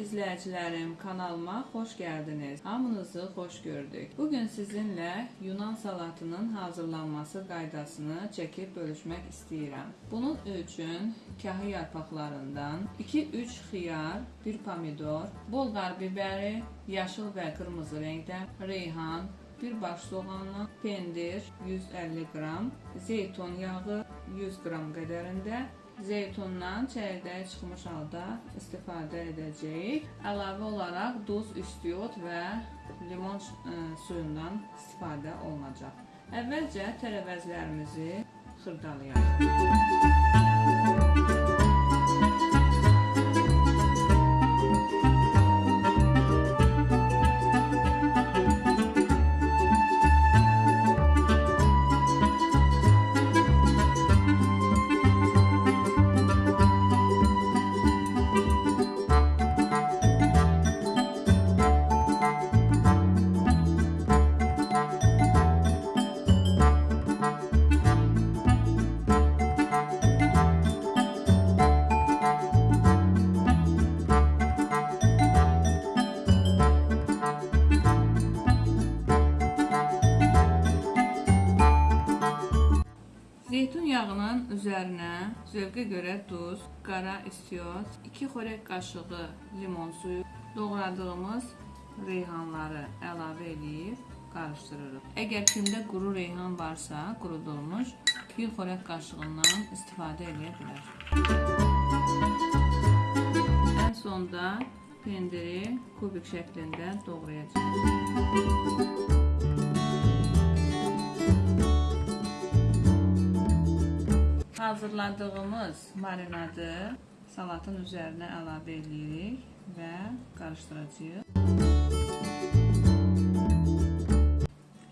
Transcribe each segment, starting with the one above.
izləyicilərim, kanalıma xoş gəldiniz. Hamınızı xoş gördük. Bu gün sizinlə Yunan salatının hazırlanması qaydasını çəkib bölüşmək istəyirəm. Bunun üçün kahı yarpaqlarından 2-3 xiyar, 1 pomidor, bolqar bibəri, yaşıl və qırmızı rəngdə, reyhan, bir baş soğanla, pendir 150 qram, zeytun yağı 100 qram qədərində, zeytundan çəyirdəyə çıxmış halda istifadə edəcəyik. Əlavə olaraq duz, istiot və limon ə, suyundan istifadə olunacaq. Əvvəlcə tərəvəzlərimizi xırdalayaq. Zeytun yağının üzərinə zövqə görə duz, qara istiot, 2 xörək qaşığı limon suyu, doğradığımız reyhanları əlavə edib qarışdırırıq. Əgər kimdə quru reyhan varsa, qurudulmuş, 1 xörək qaşığından istifadə edə bilər. Ən sonda pendiri kubik şəklində doğrayacağıq. Hazırladığımız marinadı salatın üzərinə əlavə edirik və qarışdıracağıq.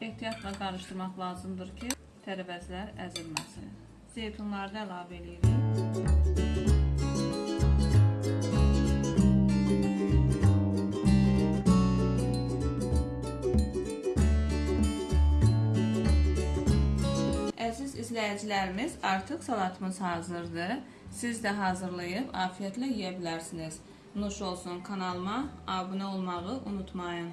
Ehtiyatla qarışdırmaq lazımdır ki, tərəvəzlər əzilməsin. Zeytunları da əlavə edirik. İzləyicilərimiz, artıq salatımız hazırdır. Siz də hazırlayıb afiyətlə yeyə bilərsiniz. Nuş olsun kanalıma abunə olmağı unutmayın.